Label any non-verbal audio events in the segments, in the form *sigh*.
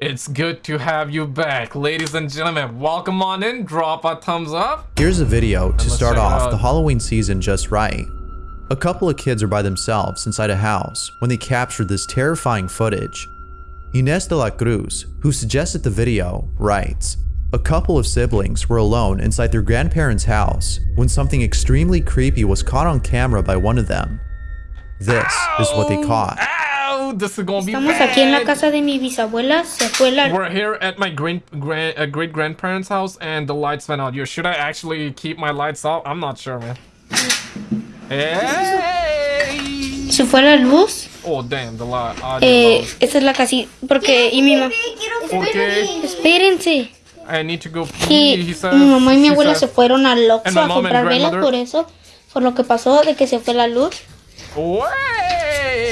It's good to have you back, ladies and gentlemen. Welcome on in. Drop a thumbs up. Here's a video to start off the Halloween season just right. A couple of kids are by themselves inside a house when they captured this terrifying footage. Ines de la Cruz, who suggested the video, writes, A couple of siblings were alone inside their grandparents' house when something extremely creepy was caught on camera by one of them. This is what they caught. Ow! This is gonna be Estamos bad. aquí en la casa de mi bisabuela. Se fue la We're here at my great grand uh, great grandparents' house, and the lights went out. Yo, should I actually keep my lights off? I'm not sure, man. Hey! se fue la luz. Oh damn, the light. Eh, esta es la casita. Porque. Y mi mamá. Okay, Espérense. I need to go pee. He said. mi mamá y mi abuela said. se fueron al Oxxo a comprar velas por eso. Por lo que pasó de que se fue la luz. Wey!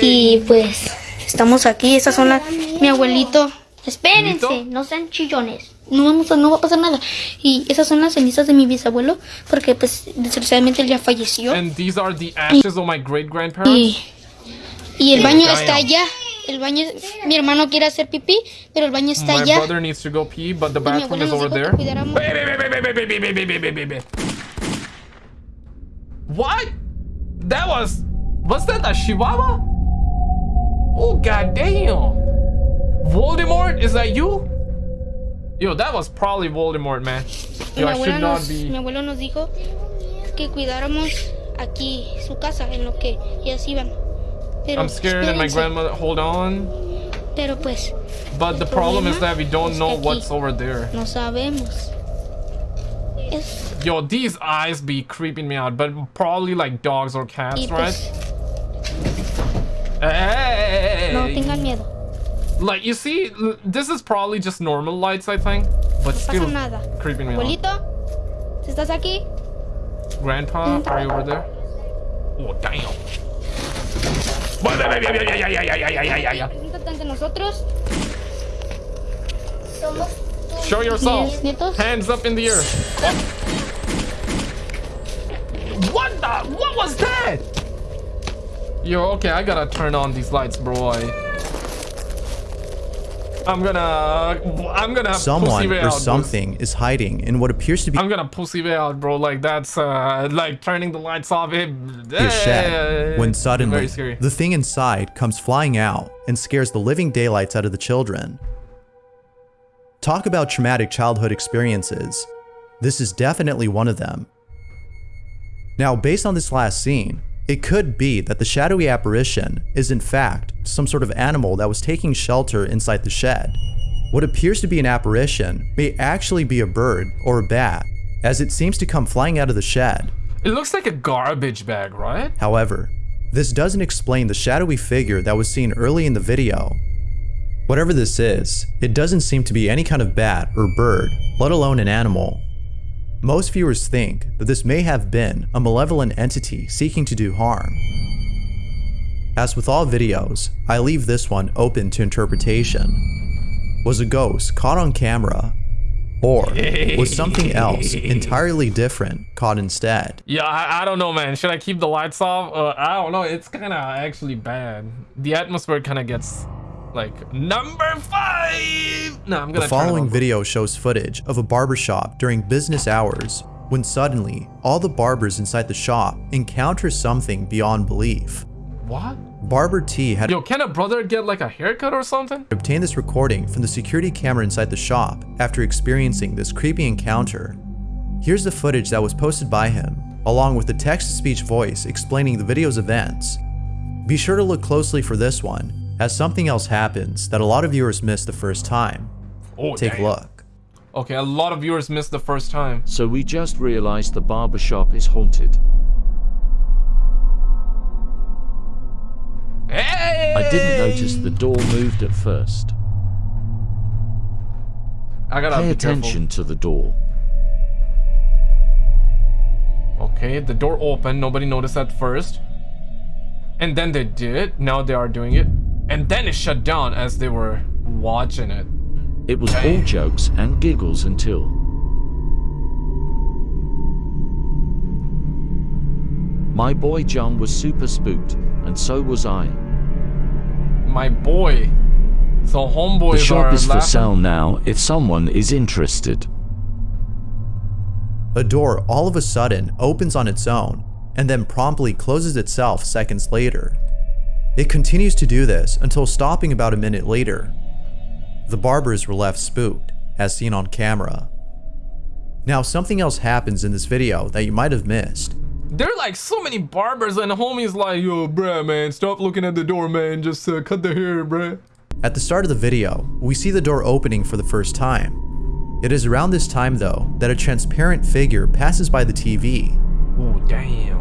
Y pues. Estamos aquí. Estas son las. Mi abuelito. Espérense. No sean chillones. No, vamos a, no va a pasar nada. Y esas son las cenizas de mi bisabuelo. Porque pues desgraciadamente él ya falleció. And these are the ashes of my great grandparents. Y, y el baño está allá. El baño, mi hermano quiere hacer pipí, pero el baño está My allá. brother needs to go pee, but the Y bathroom is over there. What? That was. Was that a Chihuahua? Oh goddamn! Voldemort, is that you? Yo, that was probably Voldemort, man. Yo, I should not nos, be. mi abuelo nos dijo que cuidáramos aquí su casa en lo que ellas iban. Pero, I'm scared, and my espérense. grandmother. Hold on. Pero pues, But the problem is that we don't know what's over there. no sabemos. Es, Yo, these eyes be creeping me out, but probably like dogs or cats, y right? pues, Hey! No tengan miedo. Like you see, this is probably just normal lights, I think, but No still nada. creeping me out. Abuelito, ¿si estás aquí? Grandpa, are you over there? Oh damn! Nosotros. Show yourself. Hands up in the air. What the? What was that? Yo, okay, I gotta turn on these lights, bro. I'm gonna, I'm gonna Someone or out, something is hiding in what appears to be I'm gonna pussy way out, bro. Like that's uh, like turning the lights off. It, a shed when suddenly the thing inside comes flying out and scares the living daylights out of the children. Talk about traumatic childhood experiences. This is definitely one of them. Now, based on this last scene, it could be that the shadowy apparition is in fact some sort of animal that was taking shelter inside the shed. What appears to be an apparition may actually be a bird or a bat, as it seems to come flying out of the shed It looks like a garbage bag, right? However, this doesn't explain the shadowy figure that was seen early in the video. Whatever this is, it doesn't seem to be any kind of bat or bird, let alone an animal. Most viewers think that this may have been a malevolent entity seeking to do harm. As with all videos, I leave this one open to interpretation. Was a ghost caught on camera? Or was something else *laughs* entirely different caught instead? Yeah, I, I don't know, man. Should I keep the lights off? Uh, I don't know. It's kind of actually bad. The atmosphere kind of gets like number five. No, I'm gonna. The following video shows footage of a barbershop during business hours when suddenly all the barbers inside the shop encounter something beyond belief. What? Barber T had Yo, can a brother get like a haircut or something? obtained this recording from the security camera inside the shop after experiencing this creepy encounter. Here's the footage that was posted by him, along with the text-to-speech voice explaining the video's events. Be sure to look closely for this one, as something else happens that a lot of viewers missed the first time. Oh, Take a look. Okay, a lot of viewers missed the first time. So we just realized the barber shop is haunted. Hey! I didn't notice the door moved at first. I gotta Pay be careful. attention to the door. Okay, the door opened. Nobody noticed at first. And then they did. Now they are doing it. And then it shut down as they were watching it. It was all jokes and giggles until. My boy John was super spooked, and so was I. My boy. So The shop are is for sale now if someone is interested. A door all of a sudden opens on its own and then promptly closes itself seconds later. It continues to do this until stopping about a minute later. The barbers were left spooked, as seen on camera. Now, something else happens in this video that you might have missed. There are like so many barbers and homies like, yo, bruh, man, stop looking at the door, man. Just uh, cut the hair, bruh. At the start of the video, we see the door opening for the first time. It is around this time, though, that a transparent figure passes by the TV. Oh, damn.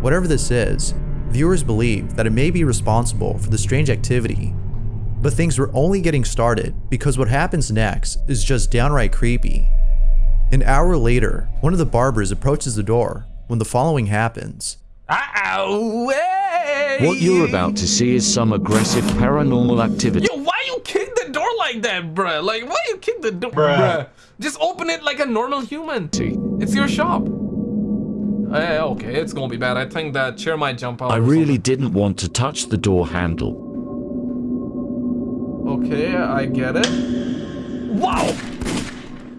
Whatever this is, viewers believe that it may be responsible for the strange activity. But things were only getting started because what happens next is just downright creepy. An hour later, one of the barbers approaches the door when the following happens. Ow, hey! What you're about to see is some aggressive paranormal activity. Yo, why you kick the door like that, bruh? Like, why you kick the door, bruh? Just open it like a normal human. It's your shop. Eh, okay, it's gonna be bad. I think that chair might jump out. I or really didn't want to touch the door handle. Okay, I get it. Wow!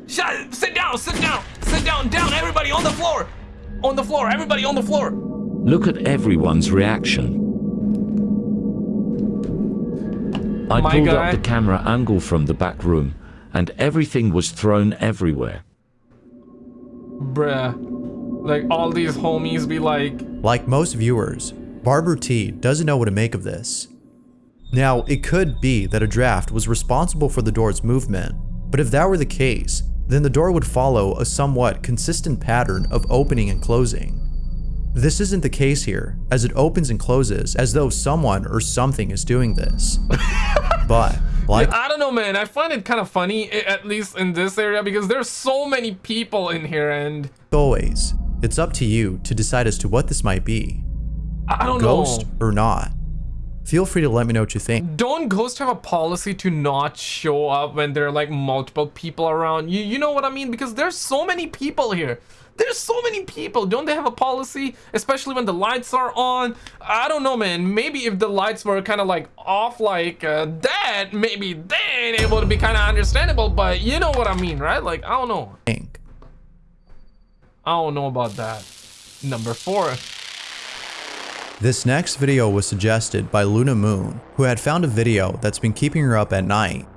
Shut. Sit down. Sit down. Sit down. Down. Everybody on the floor. On the floor. Everybody on the floor. Look at everyone's reaction. I My pulled guy. up the camera angle from the back room, and everything was thrown everywhere. Bruh. Like all these homies be like, Like most viewers, Barber T doesn't know what to make of this. Now, it could be that a draft was responsible for the door's movement, but if that were the case, then the door would follow a somewhat consistent pattern of opening and closing. This isn't the case here, as it opens and closes as though someone or something is doing this. *laughs* but, like I don't know, man. I find it kind of funny, at least in this area, because there's so many people in here, and always, it's up to you to decide as to what this might be I don't ghost know. or not. Feel free to let me know what you think. Don't ghosts have a policy to not show up when there are like multiple people around? You you know what I mean? Because there's so many people here. There's so many people. Don't they have a policy? Especially when the lights are on. I don't know, man. Maybe if the lights were kind of like off like uh, that, maybe then it would be kind of understandable. But you know what I mean, right? Like I don't know. think. I don't know about that. Number four. This next video was suggested by Luna Moon, who had found a video that's been keeping her up at night.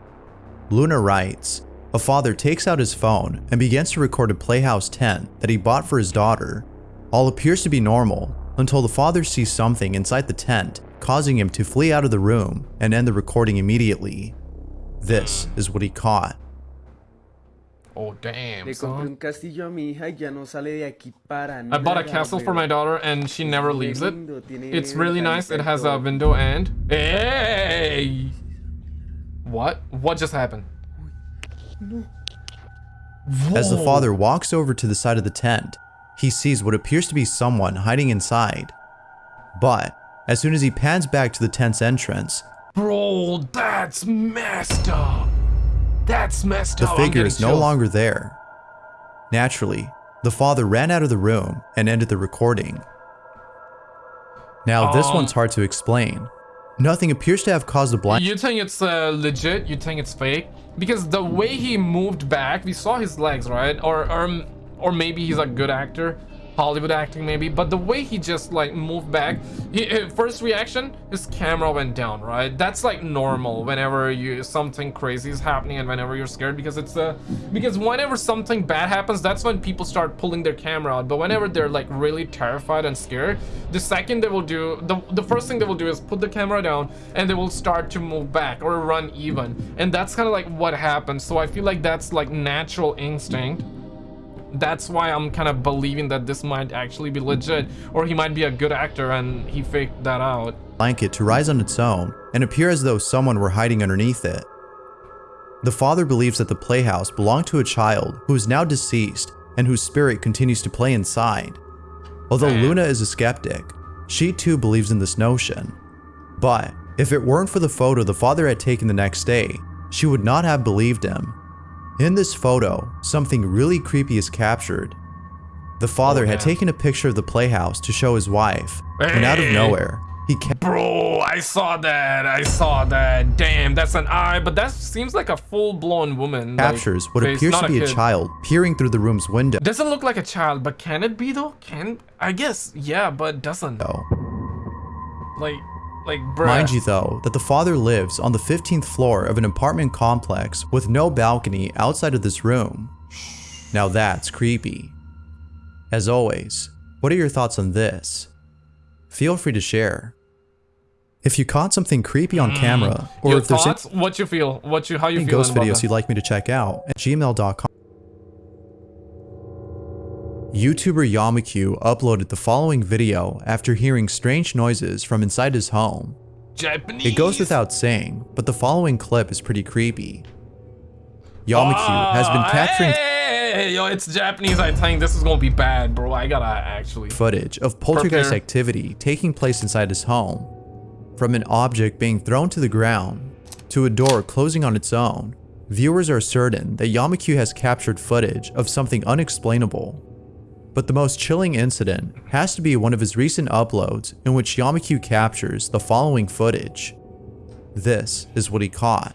Luna writes, a father takes out his phone and begins to record a Playhouse tent that he bought for his daughter. All appears to be normal until the father sees something inside the tent, causing him to flee out of the room and end the recording immediately. This is what he caught. Oh damn. Le compré un castillo a mi hija y ya no sale de aquí para I bought a castle for my daughter and she never leaves it. It's really nice. It has a window and hey. What? What just happened? As the father walks over to the side of the tent, he sees what appears to be someone hiding inside. But as soon as he pans back to the tent's entrance, Bro, that's messed up. That's messed the up. I'm figure is no longer there. Naturally, the father ran out of the room and ended the recording. Now, this Um, one's hard to explain. Nothing appears to have caused the blind. You think it's uh, legit? You think it's fake? Because the way he moved back, we saw his legs, right? Or or or maybe he's a good actor, Hollywood acting maybe. But the way he just like moved back, he, his first reaction, his camera went down, right? That's like normal whenever you something crazy is happening and whenever you're scared because it's uh because whenever something bad happens, that's when people start pulling their camera out. But whenever they're like really terrified and scared, the second they will do the the first thing they will do is put the camera down and they will start to move back or run even. And that's kind of like what happens. So I feel like that's like natural instinct. That's why I'm kind of believing that this might actually be legit or he might be a good actor and he faked that out. blanket to rise on its own and appear as though someone were hiding underneath it. The father believes that the playhouse belonged to a child who is now deceased and whose spirit continues to play inside. Although Man. Luna is a skeptic, she too believes in this notion. But if it weren't for the photo the father had taken the next day, she would not have believed him. In this photo, something really creepy is captured. The father Oh, had taken a picture of the playhouse to show his wife, and out of nowhere, He Bro, I saw that. I saw that. Damn, that's an eye, but that seems like a full-blown woman. like, captures what face, appears not to be a kid. child peering through the room's window. Doesn't look like a child, but can it be though? Can I guess? Yeah, but doesn't. Like, like, bruh. Mind you, though, that the father lives on the 15th floor of an apartment complex with no balcony outside of this room. Now that's creepy. As always, what are your thoughts on this? Feel free to share. If you caught something creepy on mm. camera, or Your if there's thoughts? What you feel? What you? How you any feel? ghost videos you'd like me to check out, at gmail.com. YouTuber Yamaku uploaded the following video after hearing strange noises from inside his home. Japanese. It goes without saying, but the following clip is pretty creepy. Yamaku has been Ah, capturing Hey, yo, it's Japanese. I think this is gonna be bad, bro. I gotta actually. footage of poltergeist Prepare. activity taking place inside his home. From an object being thrown to the ground, to a door closing on its own, viewers are certain that Yamaku has captured footage of something unexplainable. But the most chilling incident has to be one of his recent uploads in which Yamaku captures the following footage. This is what he caught.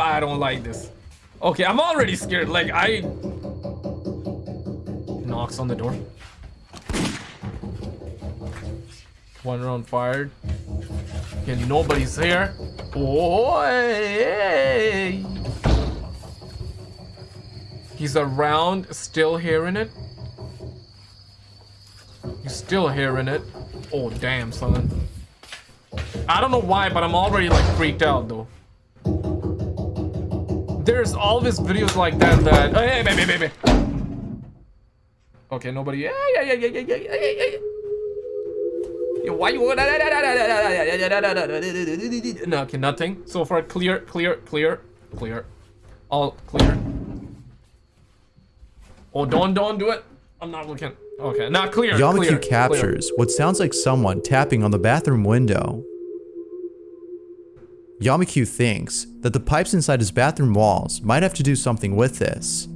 I don't like this. Okay, I'm already scared. Like, I... Knocks on the door. One round fired. and nobody's here. Oh, hey. He's around, still hearing it. He's still hearing it. Oh, damn, son. I don't know why, but I'm already, like, freaked out, though. There's all these videos like that that... Oh, hey, baby, baby. Okay, nobody... Yeah, yeah, yeah, yeah, yeah, yeah, yeah, yeah. Why you No, okay, nothing. So far, clear, clear, clear, clear. All clear. Oh, don't, don't do it. I'm not looking. Okay, not clear. Yamaku clear, captures what sounds like someone tapping on the bathroom window. Yamaku thinks that the pipes inside his bathroom walls might have to do something with this.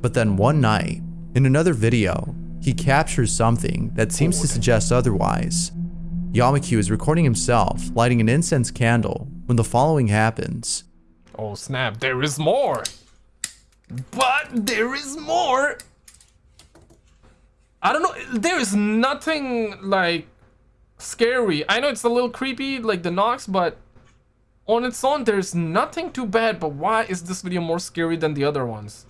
But then one night, in another video, he captures something that seems to suggest otherwise. Yamaku is recording himself lighting an incense candle when the following happens. Oh snap, there is more. But there is more. I don't know, there is nothing like scary. I know it's a little creepy, like the knocks, but on its own, there's nothing too bad. But why is this video more scary than the other ones?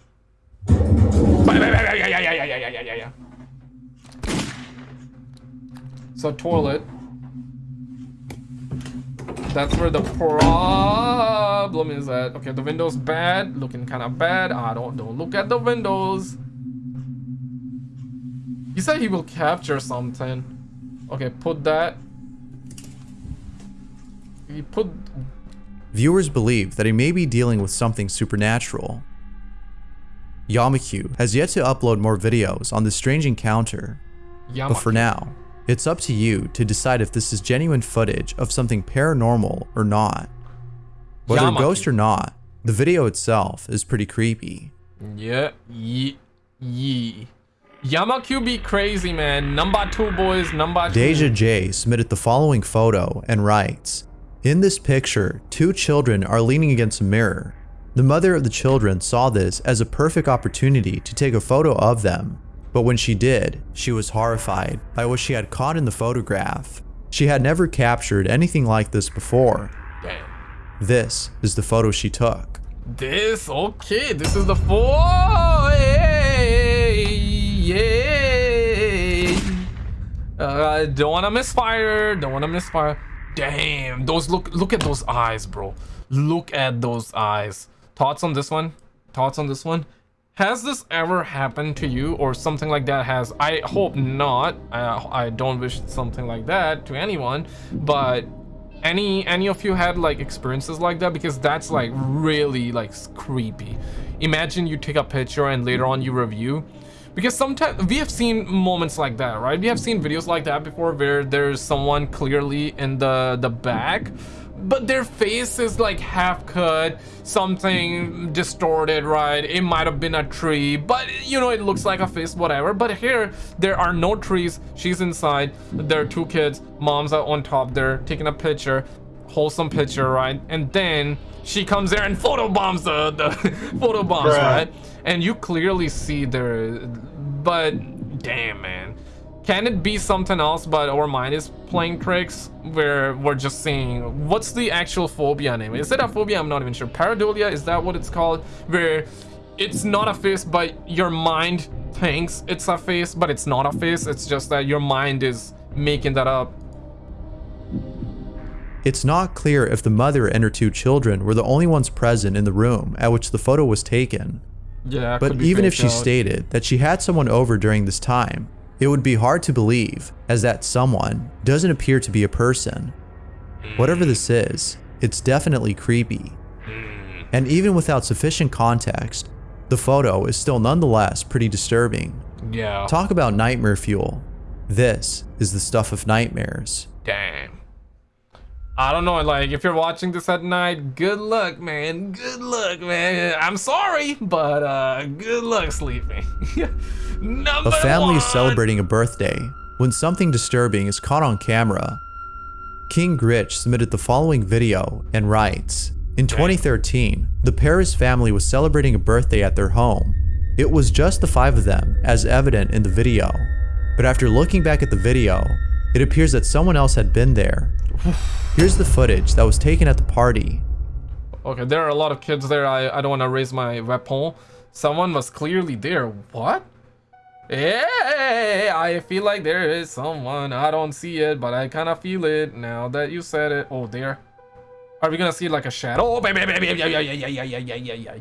So toilet. That's where the problem is at. Okay, the window's bad, looking kind of bad. I don't don't look at the windows. He said he will capture something. Okay, put that. He put. Viewers believe that he may be dealing with something supernatural. Yamaku has yet to upload more videos on this strange encounter, Yama. But for now, it's up to you to decide if this is genuine footage of something paranormal or not. Whether Yamaki. ghost or not, the video itself is pretty creepy. Yeah, ye, ye. Yamaku be crazy, man. Number two boys, number two. Deja J submitted the following photo and writes, In this picture, two children are leaning against a mirror. The mother of the children saw this as a perfect opportunity to take a photo of them, but when she did, she was horrified by what she had caught in the photograph. She had never captured anything like this before. Damn. This is the photo she took. This okay. This is the four. Yay! Uh, don't wanna misfire. Don't wanna misfire. Damn, those look. Look at those eyes, bro. Look at those eyes. Thoughts on this one? Thoughts on this one? Has this ever happened to you or something like that has? I hope not. Uh, I don't wish something like that to anyone, but any any of you had like experiences like that because that's like really like creepy imagine you take a picture and later on you review because sometimes we have seen moments like that right we have seen videos like that before where there's someone clearly in the the back but their face is like half cut, something distorted, right? It might have been a tree, but you know, it looks like a face, whatever. But here, there are no trees. She's inside. There are two kids. Mom's are on top there, taking a picture, wholesome picture, right? And then she comes there and photo bombs the, the *laughs* photo bombs, right? And you clearly see there, but damn, man. Can it be something else, but our mind is playing tricks where we're just seeing what's the actual phobia name? Is it a phobia? I'm not even sure. Pareidolia, is that what it's called? Where it's not a face, but your mind thinks it's a face, but it's not a face. It's just that your mind is making that up. It's not clear if the mother and her two children were the only ones present in the room at which the photo was taken. Yeah, But even if she out. stated that she had someone over during this time, it would be hard to believe, as that someone doesn't appear to be a person. Whatever this is, it's definitely creepy. And even without sufficient context, the photo is still nonetheless pretty disturbing. Yeah. Talk about nightmare fuel. This is the stuff of nightmares. Damn. I don't know, like, if you're watching this at night, good luck, man. Good luck, man. I'm sorry, but uh, good luck sleeping. *laughs* Number A family is celebrating a birthday when something disturbing is caught on camera. King Gritch submitted the following video and writes In 2013, the Paris family was celebrating a birthday at their home. It was just the five of them, as evident in the video. But after looking back at the video, it appears that someone else had been there. *sighs* Here's the footage that was taken at the party. Okay, there are a lot of kids there. I, I don't want to raise my weapon. Someone was clearly there. What? Yeah, I feel like there is someone. I don't see it, but I kind of feel it now that you said it. Oh, there. Are we gonna see like a shadow? Oh, baby, baby, yeah, yeah, yeah, yeah, yeah, yeah, yeah, yeah, yeah.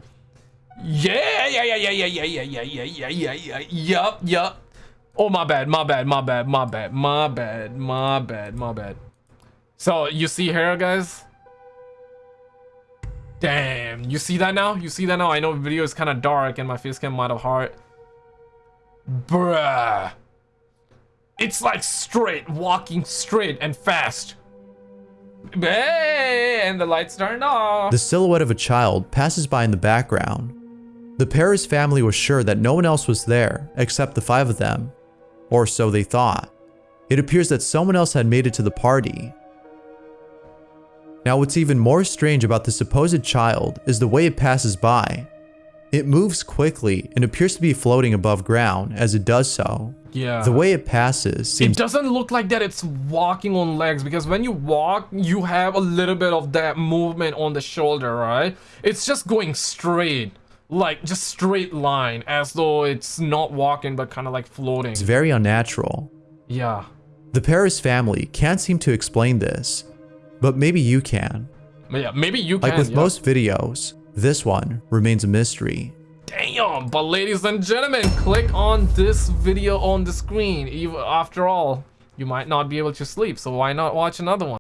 Yeah, yeah, yeah, yeah, yeah, yeah, yeah, yeah, yeah, yeah, yeah. Yup, yup. Oh, my bad, my bad, my bad, my bad, my bad, my bad, my bad. So you see here, guys? Damn, you see that now? You see that now? I know video is kind of dark and my face cam might have hard. Bruh. It's like straight, walking straight and fast. Hey, and the lights turned off. The silhouette of a child passes by in the background. The Paris family was sure that no one else was there except the five of them, or so they thought. It appears that someone else had made it to the party. Now, what's even more strange about the supposed child is the way it passes by. It moves quickly and appears to be floating above ground as it does so. yeah. The way it passes seems- it doesn't look like that it's walking on legs because when you walk, you have a little bit of that movement on the shoulder, right? It's just going straight, like just straight line, as though it's not walking but kind of like floating. It's very unnatural. Yeah. The Paris family can't seem to explain this, but maybe you can. Yeah, maybe you Like can. with yeah. most videos, this one remains a mystery. Damn, but ladies and gentlemen, click on this video on the screen. After all, you might not be able to sleep, so why not watch another one?